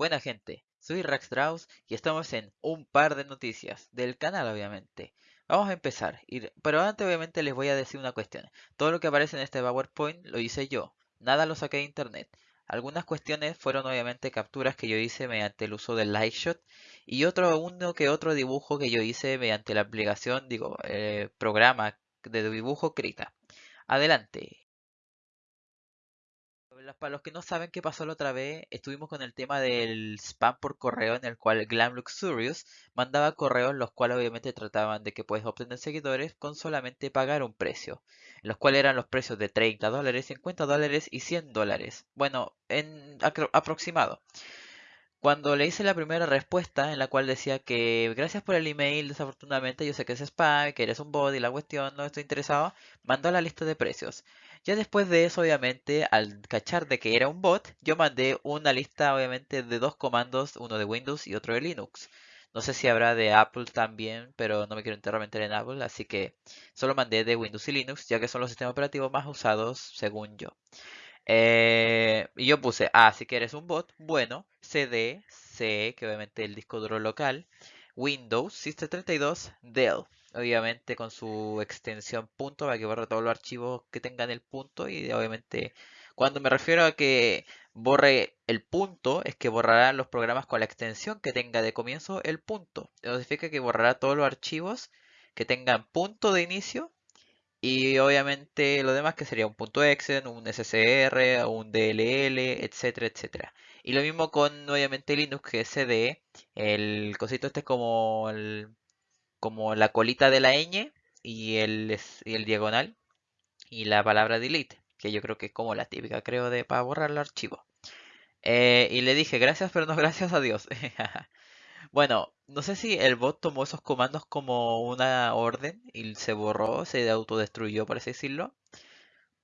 Buena gente, soy Rax Strauss y estamos en un par de noticias del canal obviamente. Vamos a empezar, pero antes obviamente les voy a decir una cuestión. Todo lo que aparece en este PowerPoint lo hice yo, nada lo saqué de internet. Algunas cuestiones fueron obviamente capturas que yo hice mediante el uso del Lightshot y otro uno que otro dibujo que yo hice mediante la aplicación, digo, eh, programa de dibujo Krita. Adelante para los que no saben qué pasó la otra vez, estuvimos con el tema del spam por correo en el cual Glam Luxurious mandaba correos los cuales obviamente trataban de que puedes obtener seguidores con solamente pagar un precio, los cuales eran los precios de 30 dólares, 50 dólares y 100 dólares. Bueno, en aproximado. Cuando le hice la primera respuesta en la cual decía que gracias por el email, desafortunadamente yo sé que es spam, que eres un bot y la cuestión no estoy interesado, mandó la lista de precios. Ya después de eso, obviamente, al cachar de que era un bot, yo mandé una lista, obviamente, de dos comandos, uno de Windows y otro de Linux. No sé si habrá de Apple también, pero no me quiero enterrar en Apple, así que solo mandé de Windows y Linux, ya que son los sistemas operativos más usados según yo. Eh, y yo puse, ah, si quieres un bot, bueno, CD, C, que obviamente el disco duro local, Windows, System32, Dell obviamente con su extensión punto para que borre todos los archivos que tengan el punto y obviamente cuando me refiero a que borre el punto es que borrará los programas con la extensión que tenga de comienzo el punto. Eso significa que borrará todos los archivos que tengan punto de inicio y obviamente lo demás que sería un punto .exe, un SCR, un DLL, etcétera, etcétera. Y lo mismo con obviamente Linux que es CD, el cosito este es como el como la colita de la ñ y el, el diagonal y la palabra delete, que yo creo que es como la típica, creo, de para borrar el archivo. Eh, y le dije gracias, pero no gracias a Dios. bueno, no sé si el bot tomó esos comandos como una orden y se borró, se autodestruyó, por así decirlo.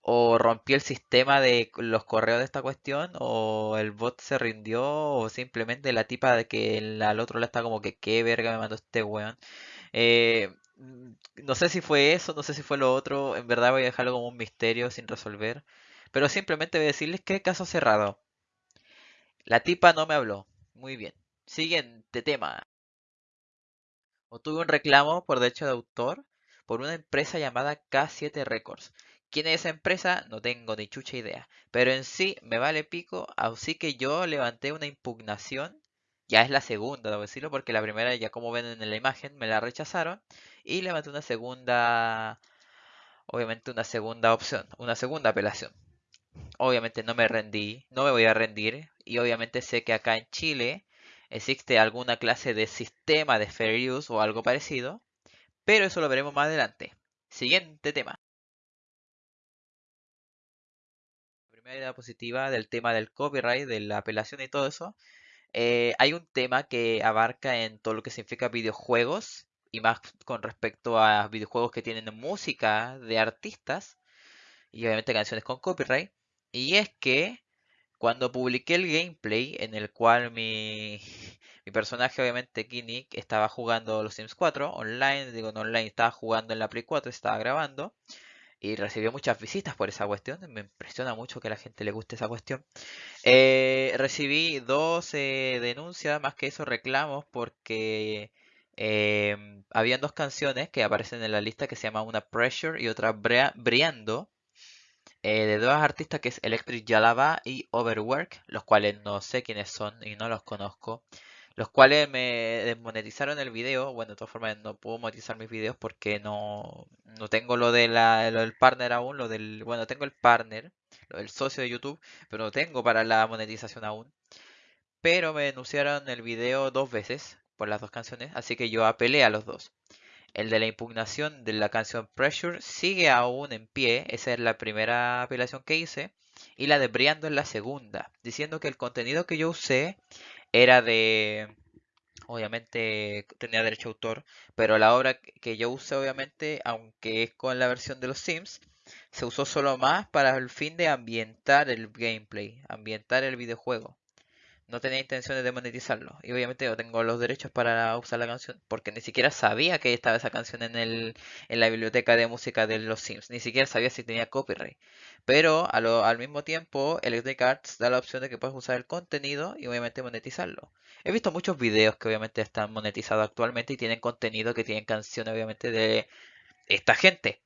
O rompió el sistema de los correos de esta cuestión, o el bot se rindió, o simplemente la tipa de que al otro lado está como que qué verga me mandó este weón. Eh, no sé si fue eso, no sé si fue lo otro. En verdad voy a dejarlo como un misterio sin resolver. Pero simplemente voy a decirles que caso cerrado. La tipa no me habló. Muy bien. Siguiente tema. Obtuve un reclamo por derecho de autor por una empresa llamada K7 Records. ¿Quién es esa empresa? No tengo ni chucha idea. Pero en sí me vale pico, así que yo levanté una impugnación ya es la segunda, debo decirlo, porque la primera, ya como ven en la imagen, me la rechazaron. Y levanté una segunda, obviamente una segunda opción, una segunda apelación. Obviamente no me rendí, no me voy a rendir. Y obviamente sé que acá en Chile existe alguna clase de sistema de fair use o algo parecido. Pero eso lo veremos más adelante. Siguiente tema. La primera idea positiva del tema del copyright, de la apelación y todo eso, eh, hay un tema que abarca en todo lo que significa videojuegos y más con respecto a videojuegos que tienen música de artistas y obviamente canciones con copyright. Y es que cuando publiqué el gameplay en el cual mi, mi personaje, obviamente Kinnick, estaba jugando los Sims 4 online, digo no online, estaba jugando en la Play 4, estaba grabando y recibió muchas visitas por esa cuestión. Me impresiona mucho que a la gente le guste esa cuestión. Eh, recibí dos denuncias, más que eso reclamos, porque eh, habían dos canciones que aparecen en la lista que se llama una Pressure y otra Briando. Eh, de dos artistas que es Electric Yalaba y Overwork, los cuales no sé quiénes son y no los conozco los cuales me desmonetizaron el video. Bueno, de todas formas no puedo monetizar mis videos porque no, no tengo lo, de la, lo del partner aún, lo del, bueno, tengo el partner, lo del socio de YouTube, pero no tengo para la monetización aún. Pero me denunciaron el video dos veces por las dos canciones, así que yo apelé a los dos. El de la impugnación de la canción Pressure sigue aún en pie, esa es la primera apelación que hice, y la de Briando es la segunda, diciendo que el contenido que yo usé era de, obviamente tenía derecho a autor, pero la obra que yo usé obviamente, aunque es con la versión de los Sims, se usó solo más para el fin de ambientar el gameplay, ambientar el videojuego. No tenía intenciones de monetizarlo. Y obviamente yo tengo los derechos para usar la canción, porque ni siquiera sabía que estaba esa canción en, el, en la biblioteca de música de los Sims. Ni siquiera sabía si tenía copyright. Pero al mismo tiempo, Electronic Arts da la opción de que puedes usar el contenido y obviamente monetizarlo. He visto muchos videos que obviamente están monetizados actualmente y tienen contenido que tienen canciones obviamente de esta gente.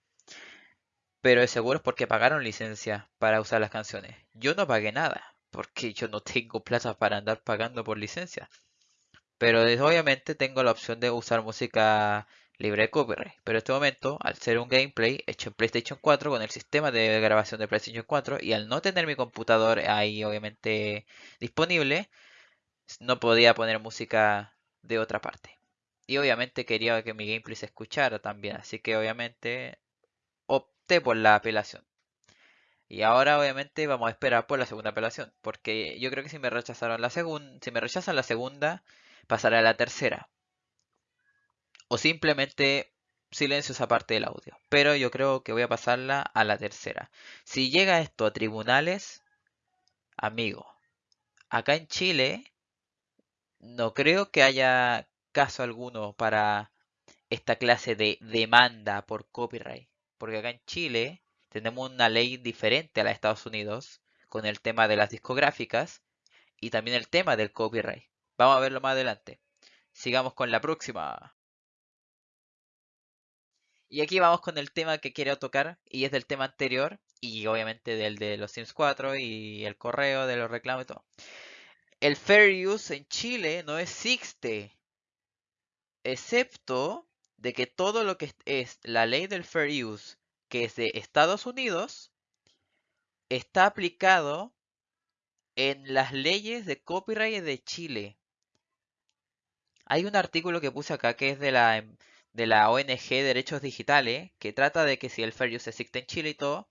Pero seguro es porque pagaron licencia para usar las canciones. Yo no pagué nada porque yo no tengo plata para andar pagando por licencia. Pero obviamente tengo la opción de usar música libre de copyright. Pero en este momento, al ser un gameplay hecho en PlayStation 4 con el sistema de grabación de PlayStation 4 y al no tener mi computador ahí obviamente disponible, no podía poner música de otra parte. Y obviamente quería que mi gameplay se escuchara también, así que obviamente opté por la apelación. Y ahora obviamente vamos a esperar por la segunda apelación, porque yo creo que si me rechazaron la segunda, si me rechazan la segunda, pasaré a la tercera. O simplemente silencio esa parte del audio. Pero yo creo que voy a pasarla a la tercera. Si llega esto a tribunales, amigo, acá en Chile no creo que haya caso alguno para esta clase de demanda por copyright. Porque acá en Chile tenemos una ley diferente a la de Estados Unidos con el tema de las discográficas y también el tema del copyright. Vamos a verlo más adelante. Sigamos con la próxima. Y aquí vamos con el tema que quiero tocar y es del tema anterior y obviamente del de los Sims 4 y el correo de los reclamos y todo. El fair use en Chile no existe, excepto de que todo lo que es la ley del fair use que es de Estados Unidos está aplicado en las leyes de copyright de Chile. Hay un artículo que puse acá que es de la, de la ONG Derechos Digitales, que trata de que si el fair use existe en Chile y todo,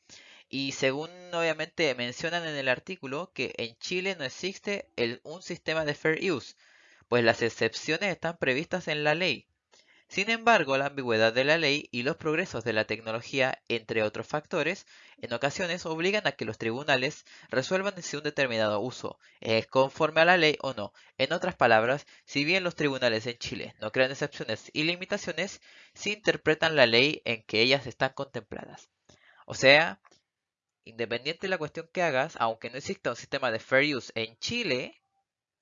y según obviamente mencionan en el artículo que en Chile no existe un sistema de fair use, pues las excepciones están previstas en la ley. Sin embargo, la ambigüedad de la ley y los progresos de la tecnología, entre otros factores, en ocasiones obligan a que los tribunales resuelvan si un determinado uso es conforme a la ley o no. En otras palabras, si bien los tribunales en Chile no crean excepciones y limitaciones, sí interpretan la ley en que ellas están contempladas. O sea, independiente de la cuestión que hagas, aunque no exista un sistema de fair use en Chile,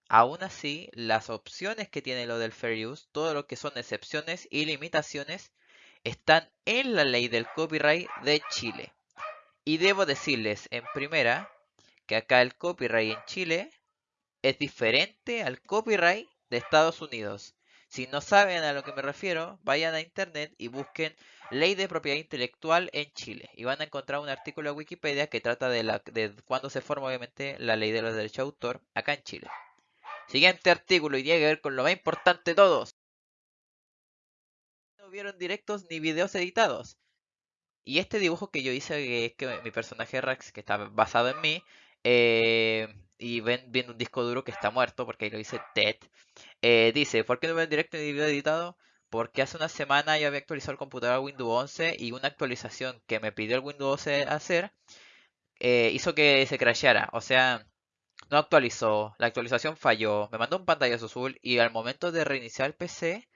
Aún así, las opciones que tiene lo del Fair Use, todo lo que son excepciones y limitaciones, están en la ley del copyright de Chile. Y debo decirles en primera que acá el copyright en Chile es diferente al copyright de Estados Unidos. Si no saben a lo que me refiero, vayan a internet y busquen Ley de Propiedad Intelectual en Chile. Y van a encontrar un artículo de Wikipedia que trata de, la, cuándo se forma obviamente la ley de los derechos de autor acá en Chile. Siguiente artículo y tiene que ver con lo más importante de todos. No vieron directos ni videos editados. Y este dibujo que yo hice, que es que mi personaje Rex, que está basado en mí, eh, y ven viendo un disco duro que está muerto, porque ahí lo dice Ted, eh, dice, ¿por qué no vieron directo ni video editado? Porque hace una semana yo había actualizado el computador a Windows 11 y una actualización que me pidió el Windows 11 hacer eh, hizo que se crasheara. O sea, no actualizó, la actualización falló, me mandó un pantallazo azul y al momento de reiniciar el PC,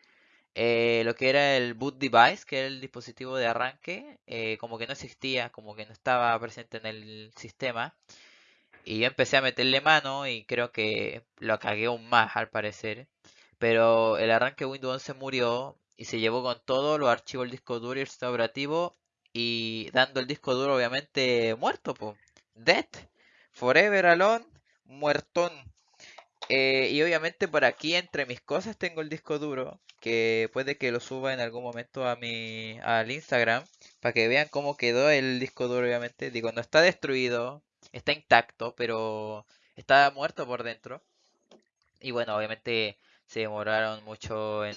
eh, lo que era el boot device, que era el dispositivo de arranque, eh, como que no existía, como que no estaba presente en el sistema. Y yo empecé a meterle mano y creo que lo cagué aún más al parecer. Pero el arranque Windows 11 murió y se llevó con todos los archivos del disco duro y el sistema y dando el disco duro obviamente muerto, pues. Dead. Forever alone muertón. Eh, y obviamente por aquí entre mis cosas tengo el disco duro, que puede que lo suba en algún momento a mi al Instagram para que vean cómo quedó el disco duro obviamente. Digo, no está destruido, está intacto, pero está muerto por dentro. Y bueno, obviamente se demoraron mucho en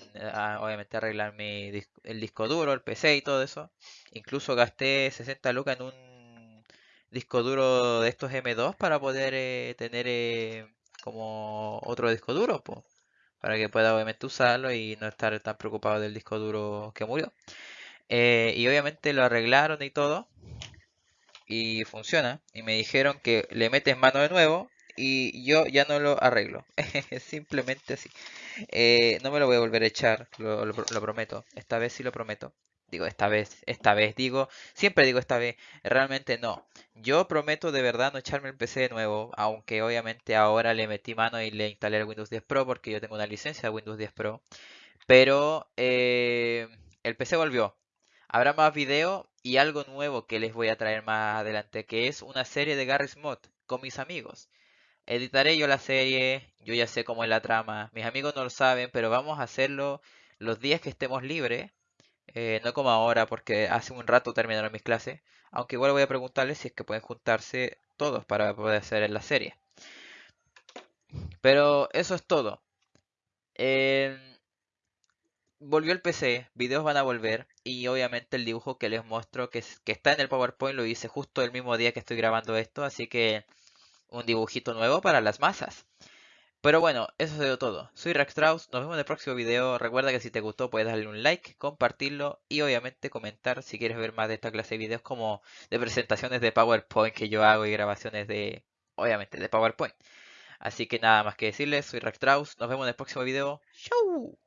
obviamente arreglar mi el disco duro, el PC y todo eso. Incluso gasté 60 lucas en un disco duro de estos M2 para poder eh, tener eh, como otro disco duro, para que pueda obviamente usarlo y no estar tan preocupado del disco duro que murió. Eh, y obviamente lo arreglaron y todo. Y funciona. Y me dijeron que le metes mano de nuevo y yo ya no lo arreglo. Simplemente así. Eh, no me lo voy a volver a echar, lo, lo prometo. Esta vez sí lo prometo. Digo, esta vez, esta vez, digo, siempre digo esta vez, realmente no. Yo prometo de verdad no echarme el PC de nuevo, aunque obviamente ahora le metí mano y le instalé el Windows 10 Pro porque yo tengo una licencia de Windows 10 Pro. Pero eh, el PC volvió. Habrá más video y algo nuevo que les voy a traer más adelante, que es una serie de Garry's Mod con mis amigos. Editaré yo la serie, yo ya sé cómo es la trama, mis amigos no lo saben, pero vamos a hacerlo los días que estemos libres eh, no como ahora, porque hace un rato terminaron mis clases. Aunque igual voy a preguntarles si es que pueden juntarse todos para poder hacer la serie. Pero eso es todo. Em, volvió el PC, videos van a volver y obviamente el dibujo que les muestro que, que está en el PowerPoint lo hice justo el mismo día que estoy grabando esto, así que un dibujito nuevo para las masas. Pero bueno, eso ha sido todo. Soy Rex Strauss, nos vemos en el próximo video. Recuerda que si te gustó puedes darle un like, compartirlo y obviamente comentar si quieres ver más de esta clase de videos como de presentaciones de PowerPoint que yo hago y grabaciones de, obviamente, de PowerPoint. Así que nada más que decirles, soy Rex Strauss, nos vemos en el próximo video. ¡Chau!